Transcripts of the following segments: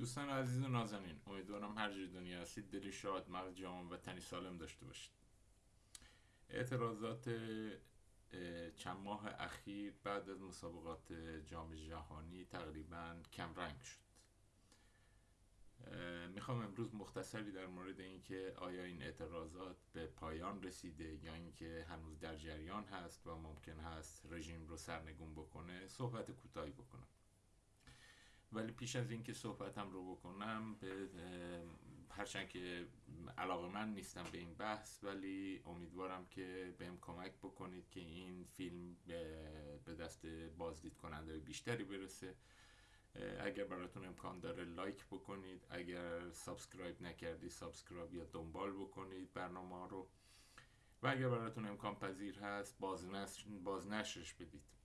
دوستان عزیز و نازنین امیدوارم هر جای دنیا هستید دلی شاد مغز جامع و تنی سالم داشته باشید. اعتراضات چند ماه اخیر بعد از مسابقات جام جهانی تقریبا کم رنگ شد می‌خوام امروز مختصری در مورد اینکه آیا این اعتراضات به پایان رسیده یا اینکه هنوز در جریان هست و ممکن هست رژیم رو سرنگون بکنه صحبت کوتاهی بکنم. ولی پیش از اینکه صحبتم رو بکنم به هرچند که علاقه من نیستم به این بحث ولی امیدوارم که بهم کمک بکنید که این فیلم به دست بازدید کننده بیشتری برسه. اگر براتون امکان داره لایک بکنید اگر subscribe نکردی subscribe یا دنبال بکنید برنامه رو. و اگر براتون امکان پذیر هست بازنشرش بدید.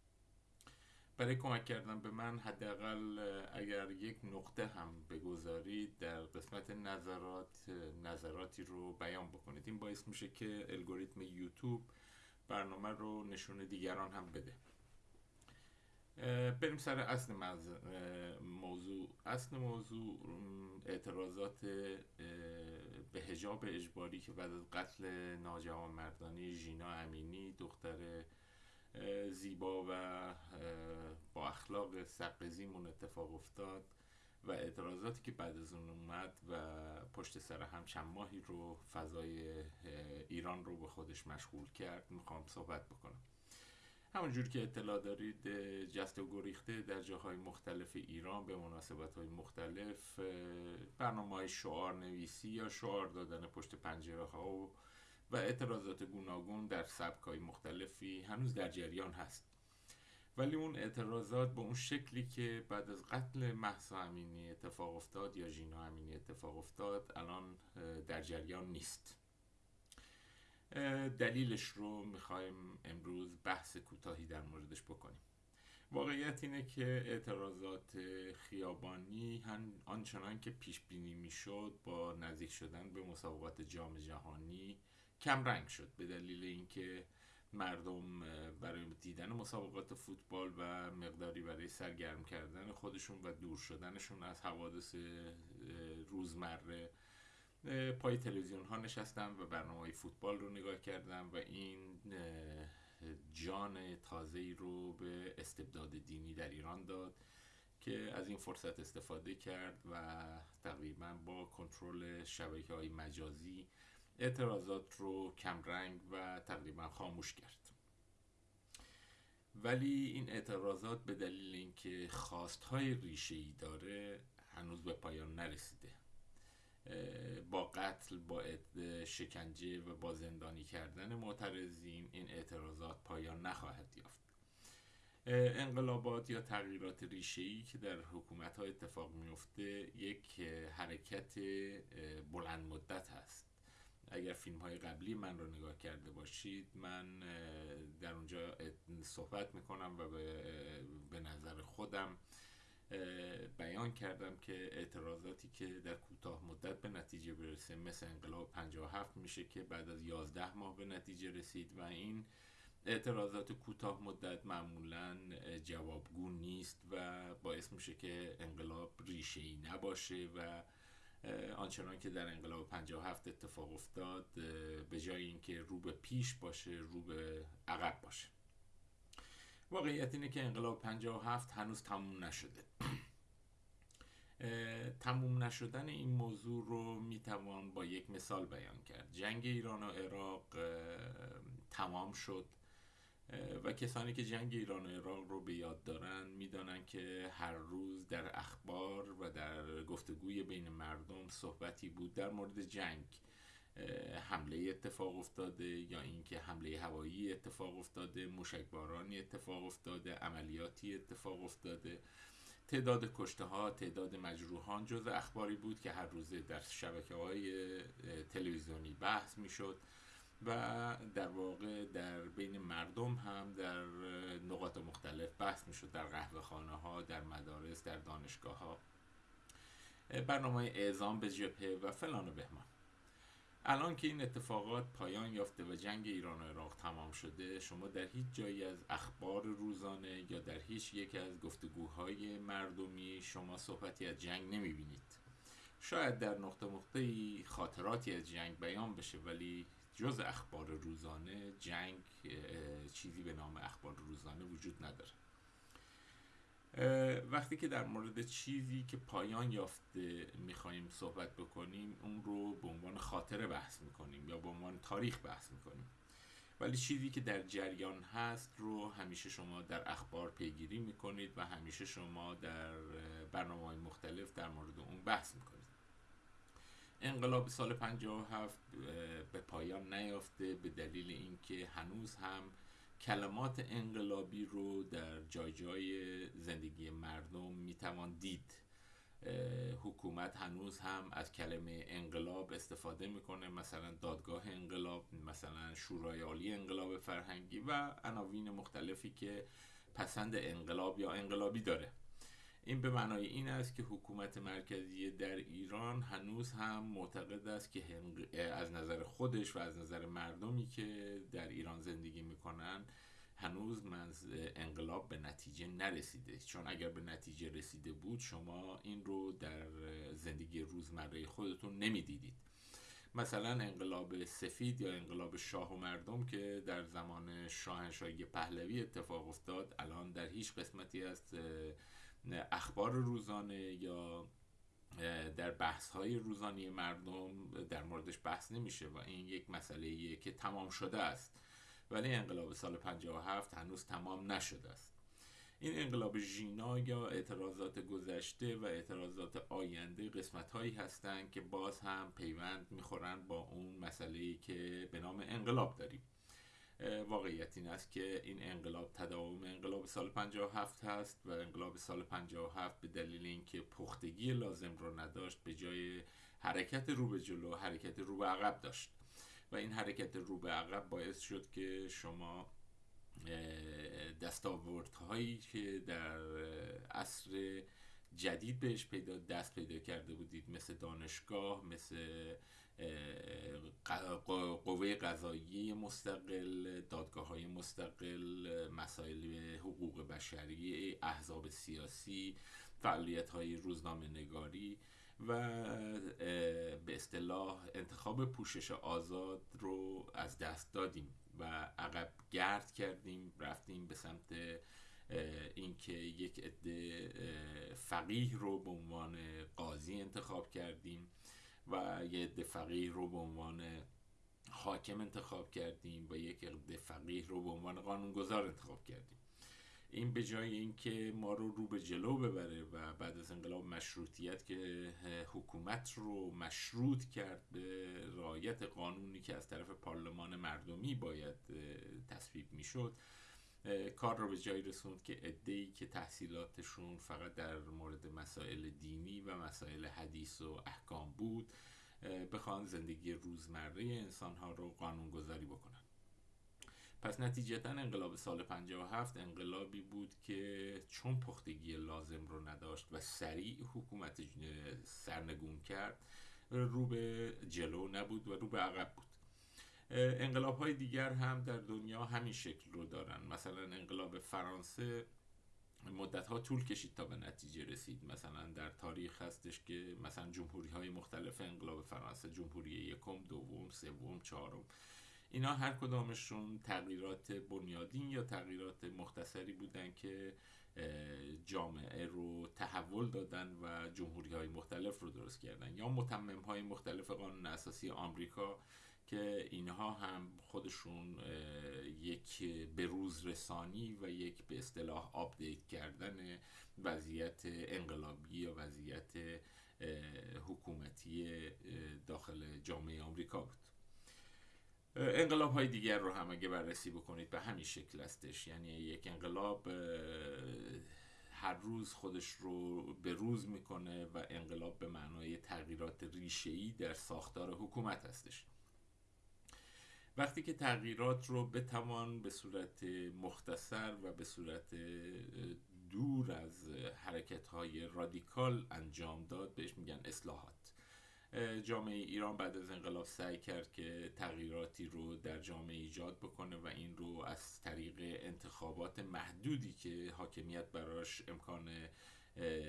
برای کمک کردن به من حداقل اگر یک نقطه هم بگذارید در قسمت نظرات نظراتی رو بیان بکنید. این باعث میشه که الگوریتم یوتیوب برنامه رو نشون دیگران هم بده. بریم سر اصل موضوع. اصل موضوع اعتراضات به هجاب اجباری که بعد از قتل ناجوان مردانی ژینا امینی دختر زیبا و با اخلاق سقزیمون اتفاق افتاد و اعتراضاتی که بعد از اون اومد و پشت سر هم چند ماهی رو فضای ایران رو به خودش مشغول کرد. می‌خوام صحبت بکنم. همونجور که اطلاع دارید جست و گریخته در جاهای مختلف ایران به مناسبت های مختلف برنامه های شعار نویسی یا شعار دادن پشت پنجره ها و و اعتراضات گوناگون در سبکای مختلفی هنوز در جریان هست. ولی اون اعتراضات به اون شکلی که بعد از قتل محسا امینی اتفاق افتاد یا ژینا امینی اتفاق افتاد الان در جریان نیست. دلیلش رو می‌خوایم امروز بحث کوتاهی در موردش بکنیم. واقعیت اینه که اعتراضات خیابانی آنچنان که پیش بینی می‌شد با نزدیک شدن به مسابقات جام جهانی کم رنگ شد به دلیل اینکه مردم برای دیدن مسابقات فوتبال و مقداری برای سرگرم کردن خودشون و دور شدنشون از حوادث روزمره پای تلویزیون ها نشستن و برنامه های فوتبال رو نگاه کردن و این جان تازه رو به استبداد دینی در ایران داد که از این فرصت استفاده کرد و تقریبا با کنترل شبکه های مجازی اعتراضات رو کمرنگ و تقریبا خاموش کرد. ولی این اعتراضات به دلیل اینکه خواستهای ریشه ای داره هنوز به پایان نرسیده. با قتل با شکنجه و با زندانی کردن معترضین این اعتراضات پایان نخواهد یافت. انقلابات یا تغییرات ریشه‌ای که در حکومت ها اتفاق میفته یک حرکت بلند مدت هست. اگر فیلم های قبلی من رو نگاه کرده باشید من در اونجا صحبت می‌کنم و به نظر خودم بیان کردم که اعتراضاتی که در کوتاه مدت به نتیجه برسه مثل انقلاب 57 میشه که بعد از 11 ماه به نتیجه رسید و این اعتراضات کوتاه مدت معمولا جوابگو نیست و باعث میشه که انقلاب ریشه ای نباشه و آنچنان که در انقلاب 57 اتفاق افتاد به جای اینکه رو به پیش باشه رو به عقب باشه. واقعیت اینه که انقلاب 57 هنوز تموم نشده. تموم نشدن این موضوع رو می‌توان با یک مثال بیان کرد. جنگ ایران و عراق تمام شد. و کسانی که جنگ ایران و عراق رو به یاد دارن می‌دانن که هر روز در اخبار و در گفتگوی بین مردم صحبتی بود در مورد جنگ. حمله اتفاق افتاده یا اینکه حمله هوایی اتفاق افتاده مشکبارانی اتفاق افتاده عملیاتی اتفاق افتاده. تعداد کشته ها تعداد مجروحان جز اخباری بود که هر روزه در شبکه های تلویزیونی بحث می‌شد. و در واقع در بین مردم هم در نقاط مختلف بحث می‌شد در قهوه خانه ها در مدارس در دانشگاه ها برنامه اعزام به جبهه و فلان و بهمان. الان که این اتفاقات پایان یافته و جنگ ایران و عراق تمام شده شما در هیچ جایی از اخبار روزانه یا در هیچ یک از گفتگوهای مردمی شما صحبتی از جنگ نمی‌بینید. شاید در نقطه نقطه خاطراتی از جنگ بیان بشه ولی جز اخبار روزانه جنگ چیزی به نام اخبار روزانه وجود نداره. وقتی که در مورد چیزی که پایان یافته می‌خوایم صحبت بکنیم اون رو به عنوان خاطره بحث می‌کنیم یا به عنوان تاریخ بحث می‌کنیم. ولی چیزی که در جریان هست رو همیشه شما در اخبار پیگیری می‌کنید و همیشه شما در برنامه های مختلف در مورد اون بحث می‌کنید. انقلاب سال 57 به پایان نیافته به دلیل اینکه هنوز هم کلمات انقلابی رو در جای جای زندگی مردم می‌توان دید. حکومت هنوز هم از کلمه انقلاب استفاده می‌کنه مثلا دادگاه انقلاب مثلا شورای عالی انقلاب فرهنگی و عناوین مختلفی که پسند انقلاب یا انقلابی داره. این به معنای این است که حکومت مرکزی در ایران هنوز هم معتقد است که از نظر خودش و از نظر مردمی که در ایران زندگی می‌کنن هنوز من انقلاب به نتیجه نرسیده. چون اگر به نتیجه رسیده بود شما این رو در زندگی روزمره خودتون نمی‌دیدید. مثلا انقلاب سفید یا انقلاب شاه و مردم که در زمان شاهنشاهی پهلوی اتفاق افتاد الان در هیچ قسمتی از اخبار روزانه یا در بحث های روزانی مردم در موردش بحث نمیشه و این یک مسئله که تمام شده است. ولی انقلاب سال 57 هنوز تمام نشده است. این انقلاب ژینا یا اعتراضات گذشته و اعتراضات آینده قسمت هایی هستند که باز هم پیوند می‌خورند با اون مسئله که به نام انقلاب داریم. واقعیت این است که این انقلاب تداوم انقلاب سال 57 هست و انقلاب سال 57 به دلیل اینکه پختگی لازم رو نداشت به جای حرکت رو به جلو حرکت رو به عقب داشت. و این حرکت رو به عقب باعث شد که شما دستاوردهایی که در عصر جدید بهش پیدا دست پیدا کرده بودید مثل دانشگاه مثل قوه قضایی مستقل دادگاه های مستقل مسائل حقوق بشری احزاب سیاسی فعالیت های روزنامه نگاری و به اصطلاح انتخاب پوشش آزاد رو از دست دادیم و عقب گرد کردیم رفتیم به سمت اینکه یک عده فقیه رو به عنوان قاضی انتخاب کردیم. و یه عده فقیه رو به عنوان حاکم انتخاب کردیم و یک عده فقیه رو به عنوان قانونگذار انتخاب کردیم. این به جای اینکه ما رو رو به جلو ببره و بعد از انقلاب مشروطیت که حکومت رو مشروط کرد به رعایت قانونی که از طرف پارلمان مردمی باید تصویب می‌شد کار رو به جایی رسوند که ادهی که تحصیلاتشون فقط در مورد مسائل دینی و مسائل حدیث و احکام بود بخوان زندگی روزمره انسانها رو قانونگذاری بکنن. پس نتیجتا انقلاب سال 57 انقلابی بود که چون پختگی لازم رو نداشت و سریع حکومت سرنگون کرد رو به جلو نبود و رو به عقب بود. انقلاب های دیگر هم در دنیا همین شکل رو دارن. مثلا انقلاب فرانسه مدت ها طول کشید تا به نتیجه رسید. مثلا در تاریخ هستش که مثلا جمهوری های مختلف انقلاب فرانسه جمهوری یکم دوم سوم چهارم اینا هر کدامشون تغییرات بنیادین یا تغییرات مختصری بودن که جامعه رو تحول دادن و جمهوری های مختلف رو درست کردن. یا متمم های مختلف قانون اساسی آمریکا که اینها هم خودشون یک بروز رسانی و یک به اصطلاح آپدیت کردن وضعیت انقلابی یا وضعیت حکومتی داخل جامعه آمریکا بود. انقلاب های دیگر رو هم اگه بررسی بکنید به همین شکل هستش. یعنی یک انقلاب هر روز خودش رو به روز می‌کنه و انقلاب به معنای تغییرات ریشه‌ای در ساختار حکومت هستش. وقتی که تغییرات رو بتوان به صورت مختصر و به صورت دور از حرکت های رادیکال انجام داد بهش میگن اصلاحات. جامعه ایران بعد از انقلاب سعی کرد که تغییراتی رو در جامعه ایجاد بکنه و این رو از طریق انتخابات محدودی که حاکمیت براش امکان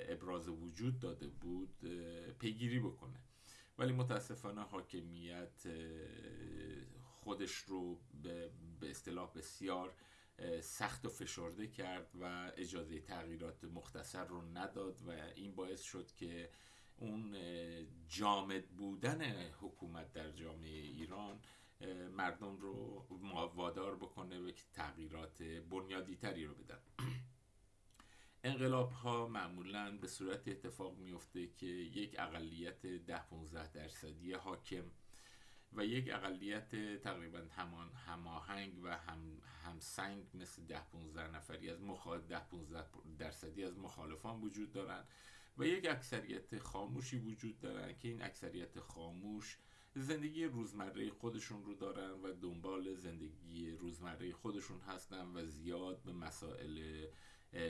ابراز وجود داده بود پیگیری بکنه. ولی متاسفانه حاکمیت خودش رو به اصطلاح بسیار سخت و فشرده کرد و اجازه تغییرات مختصر رو نداد و این باعث شد که اون جامد بودن حکومت در جامعه ایران مردم رو وادار بکنه به تغییرات بنیادی تری رو بدن. انقلاب ها معمولا به صورت اتفاق میفته که یک اقلیت ده 15 درصدی حاکم و یک اقلیت تقریبا همان هماهنگ و هم همسنگ مثل ده 15 نفری از مخالف ده 15 درصدی از مخالفان وجود دارند و یک اکثریت خاموشی وجود دارن که این اکثریت خاموش زندگی روزمره خودشون رو دارن و دنبال زندگی روزمره خودشون هستن و زیاد به مسائل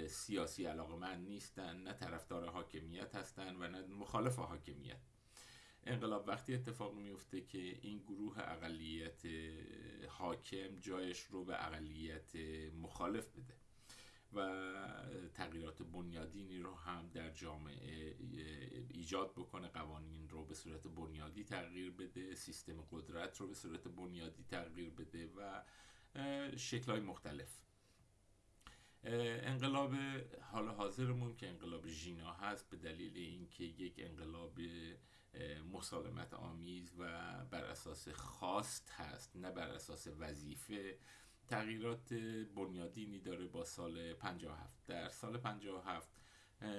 سیاسی علاقه من نیستن نه طرفدار حاکمیت هستن و نه مخالف حاکمیت. انقلاب وقتی اتفاق میفته که این گروه اقلیت حاکم جایش رو به اقلیت مخالف بده و تغییرات بنیادینی رو هم در جامعه ایجاد بکنه قوانین رو به صورت بنیادی تغییر بده سیستم قدرت رو به صورت بنیادی تغییر بده و شکلهای مختلف. انقلاب حال حاضرمون که انقلاب ژینا هست به دلیل اینکه یک انقلاب مسالمت آمیز و بر اساس خواست هست نه بر اساس وظیفه. تغییرات بنیادینی داره با سال 57 در سال 57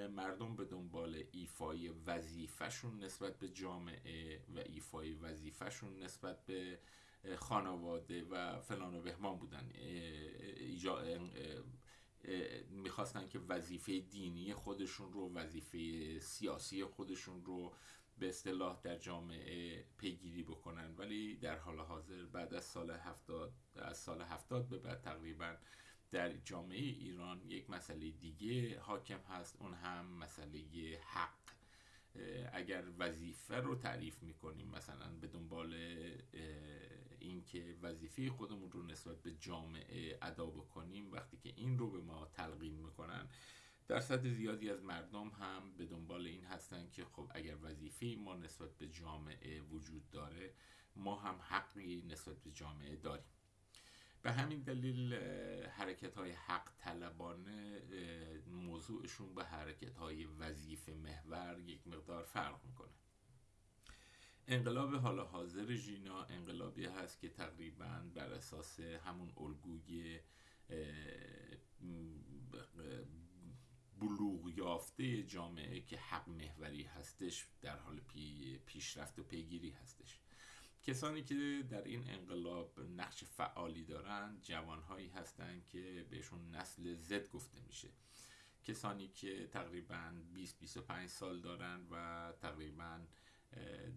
مردم به دنبال ایفای وظیفهشون نسبت به جامعه و ایفای وظیفهشون نسبت به خانواده و فلان و بهمان بودن. می‌خواستن که وظیفه دینی خودشون رو وظیفه سیاسی خودشون رو به اصطلاح در جامعه پیگیری بکنن. ولی در حال حاضر بعد از سال هفتاد از سال هفتاد به بعد تقریبا در جامعه ایران یک مسئله دیگه حاکم هست. اون هم مسئله حق. اگر وظیفه رو تعریف می‌کنیم مثلا به دنبال اینکه وظیفه خودمون رو نسبت به جامعه ادا بکنیم وقتی که این رو به ما تلقین می‌کنن درصد زیادی از مردم هم به دنبال این هستن که خب اگر وظیفه ما نسبت به جامعه وجود داره ما هم حقی نسبت به جامعه داریم. به همین دلیل حرکت های حق طلبانه موضوعشون به حرکت های وظیفه محور یک مقدار فرق می‌کنه. انقلاب حال حاضر ژینا انقلابی هست که تقریبا بر اساس همون الگوی بلوغ یافته جامعه که حق محوری هستش در حال پی پیشرفت و پیگیری هستش. کسانی که در این انقلاب نقش فعالی دارند جوانهایی هستند که بهشون نسل زد گفته میشه. کسانی که تقریبا 20-25 سال دارند و تقریبا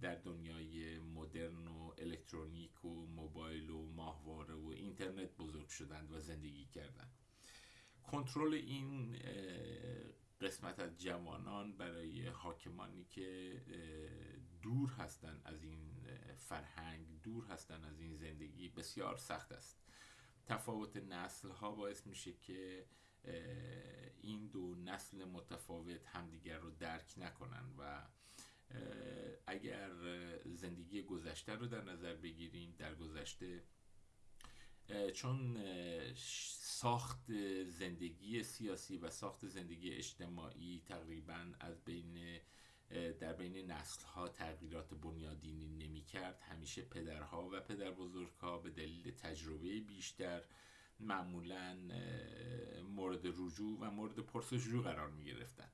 در دنیای مدرن و الکترونیک و موبایل و ماهواره و اینترنت بزرگ شدند و زندگی کردند. کنترل این قسمت از جوانان برای حاکمانی که دور هستند از این فرهنگ دور هستند از این زندگی بسیار سخت است. تفاوت نسل ها باعث میشه که این دو نسل متفاوت همدیگر رو درک نکنن و اگر زندگی گذشته رو در نظر بگیریم در گذشته چون ساخت زندگی سیاسی و ساخت زندگی اجتماعی تقریبا از بین در بین نسل ها تغییرات بنیادینی نمی کرد همیشه پدرها و پدر ها به دلیل تجربه بیشتر معمولا مورد رجوع و مورد پرسجو قرار می گرفتن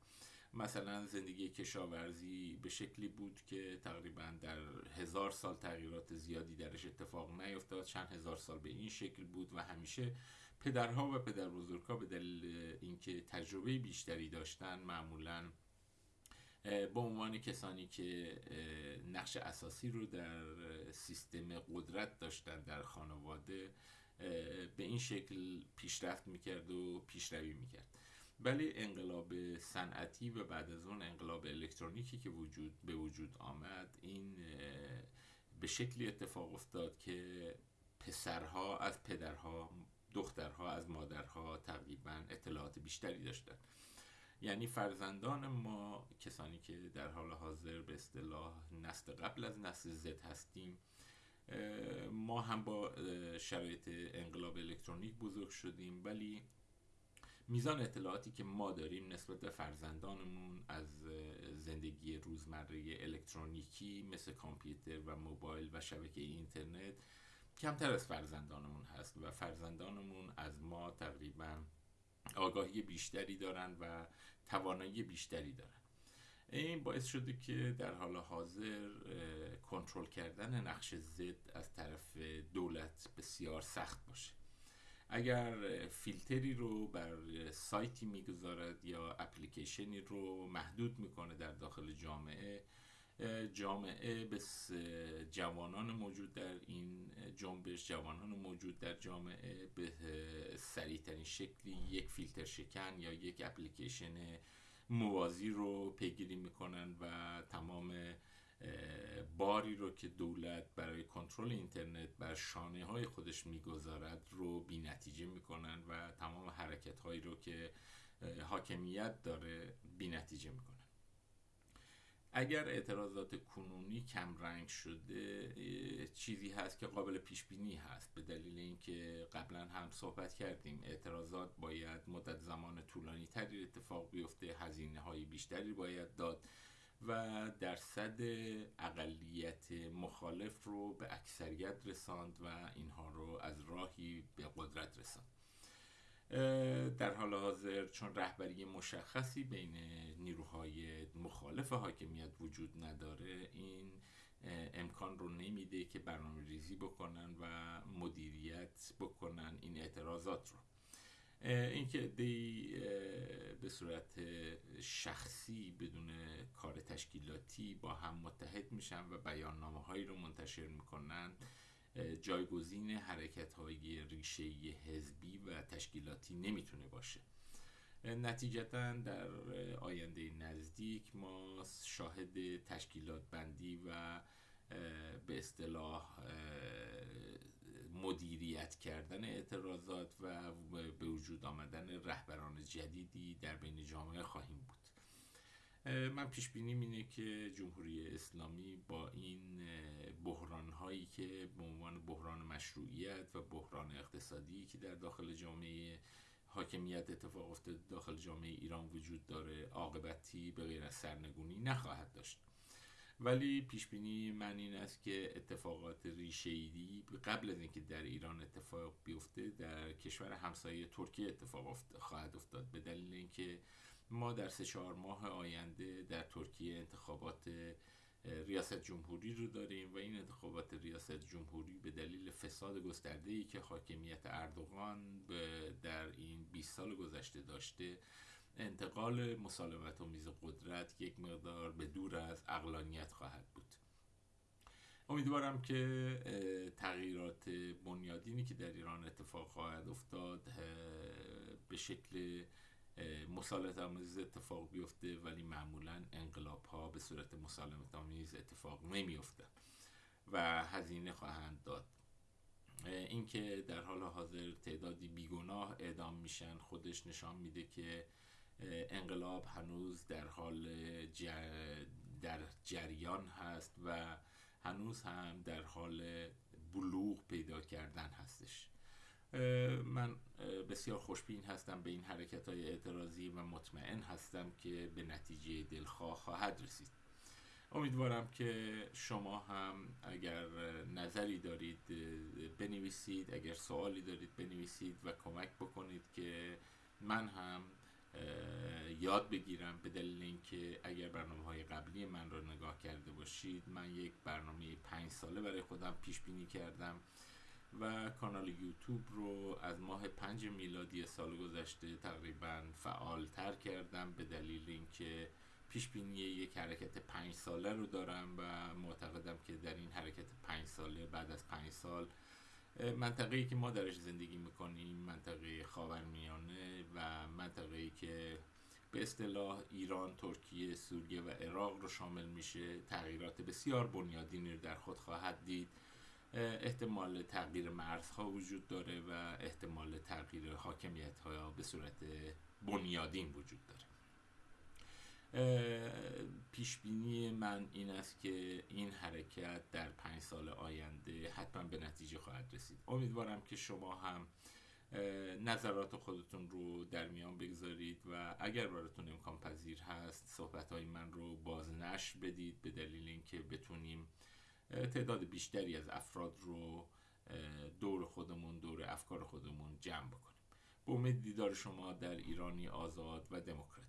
مثلا زندگی کشاورزی به شکلی بود که تقریبا در هزار سال تغییرات زیادی درش اتفاق نیفتاد. چند هزار سال به این شکل بود و همیشه پدرها و پدر بزرگها به دلیل اینکه تجربه بیشتری داشتن معمولا به عنوان کسانی که نقش اساسی رو در سیستم قدرت داشتن در خانواده به این شکل پیشرفت می‌کرد و پیشروی می‌کرد. ولی انقلاب صنعتی و بعد از اون انقلاب الکترونیکی که وجود به وجود آمد این به شکلی اتفاق افتاد که پسرها از پدرها دخترها از مادرها تقریبا اطلاعات بیشتری داشتن. یعنی فرزندان ما کسانی که در حال حاضر به اصطلاح نسل قبل از نسل زد هستیم ما هم با شرایط انقلاب الکترونیک بزرگ شدیم ولی میزان اطلاعاتی که ما داریم نسبت به فرزندانمون از زندگی روزمره الکترونیکی مثل کامپیوتر و موبایل و شبکه اینترنت کمتر از فرزندانمون هست و فرزندانمون از ما تقریبا آگاهی بیشتری دارن و توانایی بیشتری دارن. این باعث شده که در حال حاضر کنترل کردن نقش زد از طرف دولت بسیار سخت باشه. اگر فیلتری رو بر سایتی می‌گذارد یا اپلیکیشنی رو محدود می‌کنه در داخل جامعه جامعه به جوانان موجود در این جنبش جوانان موجود در جامعه به سریعترین شکلی یک فیلتر شکن یا یک اپلیکیشن موازی رو پیگیری می‌کنن و تمام باری رو که دولت برای کنترل اینترنت بر شانه های خودش می‌گذارد رو بی نتیجه می‌کنن و تمام حرکت هایی رو که حاکمیت داره بی نتیجه می‌کنن اگر اعتراضات کنونی کم رنگ شده چیزی هست که قابل پیش بینی هست. به دلیل اینکه قبلا هم صحبت کردیم اعتراضات باید مدت زمان طولانی تری اتفاق بیفته هزینه های بیشتری باید داد و درصد اقلیت مخالف رو به اکثریت رساند و اینها رو از راهی به قدرت رساند در حال حاضر چون رهبری مشخصی بین نیروهای مخالف حاکمیت وجود نداره این امکان رو نمیده که برنامه ریزی بکنن و مدیریت بکنن این اعتراضات رو. اینکه دی به صورت شخصی بدون کار تشکیلاتی با هم متحد میشن و بیاننامه هایی رو منتشر می‌کنن جایگزین حرکت های ریشه حزبی و تشکیلاتی نمی‌تونه باشه. نتیجتا در آینده نزدیک ما شاهد تشکیلات بندی و به اصطلاح مدیریت کردن اعتراضات و به وجود آمدن رهبران جدیدی در بین جامعه خواهیم بود. من پیش بینیم اینه که جمهوری اسلامی با این بحران هایی که به عنوان بحران مشروعیت و بحران اقتصادی که در داخل جامعه حاکمیت اتفاق افتاده داخل جامعه ایران وجود داره عاقبتی به غیر از سرنگونی نخواهد داشت. ولی پیش بینی من این است که اتفاقات ریشه‌ای قبل از اینکه در ایران اتفاق بیفته در کشور همسایه ترکیه اتفاق خواهد افتاد. به دلیل اینکه ما در سه چهار ماه آینده در ترکیه انتخابات ریاست جمهوری رو داریم و این انتخابات ریاست جمهوری به دلیل فساد گسترده ای که حاکمیت اردوغان در این 20 سال گذشته داشته انتقال مسالمت و میز قدرت یک مقدار به دور از اقلانیت خواهد بود. امیدوارم که تغییرات بنیادینی که در ایران اتفاق خواهد افتاد به شکل مسالمت آمیز اتفاق بیفته ولی معمولا انقلاب ها به صورت مسالمت آمیز اتفاق نمیفته و هزینه خواهند داد. اینکه در حال حاضر تعدادی بیگناه اعدام میشن خودش نشان میده که انقلاب هنوز در حال در جریان هست و هنوز هم در حال بلوغ پیدا کردن هستش. من بسیار خوشبین هستم به این حرکت های اعتراضی و مطمئن هستم که به نتیجه دلخواه خواهد رسید. امیدوارم که شما هم اگر نظری دارید بنویسید اگر سوالی دارید بنویسید و کمک بکنید که من هم یاد بگیرم به دلیل اینکه اگر برنامه های قبلی من رو نگاه کرده باشید من یک برنامه پنج ساله برای خودم پیش بینی کردم. و کانال یوتیوب رو از ماه پنج میلادی سال گذشته تقریبا فعالتر کردم به دلیل اینکه پیش بینی یک حرکت پنج ساله رو دارم و معتقدم که در این حرکت پنج ساله بعد از پنج سال منطقه‌ای که ما درش زندگی می‌کنیم منطقه خاورمیانه و منطقه‌ای که به اصطلاح ایران، ترکیه، سوریه و عراق رو شامل میشه تغییرات بسیار بنیادینی رو در خود خواهد دید. احتمال تغییر مرزها وجود داره و احتمال تغییر حاکمیت ها به صورت بنیادین وجود داره. پیش بینی من این است که این حرکت در پنج سال آینده حتما به نتیجه خواهد رسید. امیدوارم که شما هم نظرات خودتون رو در میان بگذارید و اگر براتون امکان پذیر هست صحبت های من رو بازنش بدید به دلیل اینکه بتونیم تعداد بیشتری از افراد رو دور خودمون دور افکار خودمون جمع بکنیم. به امید دیدار شما در ایرانی آزاد و دموکراسی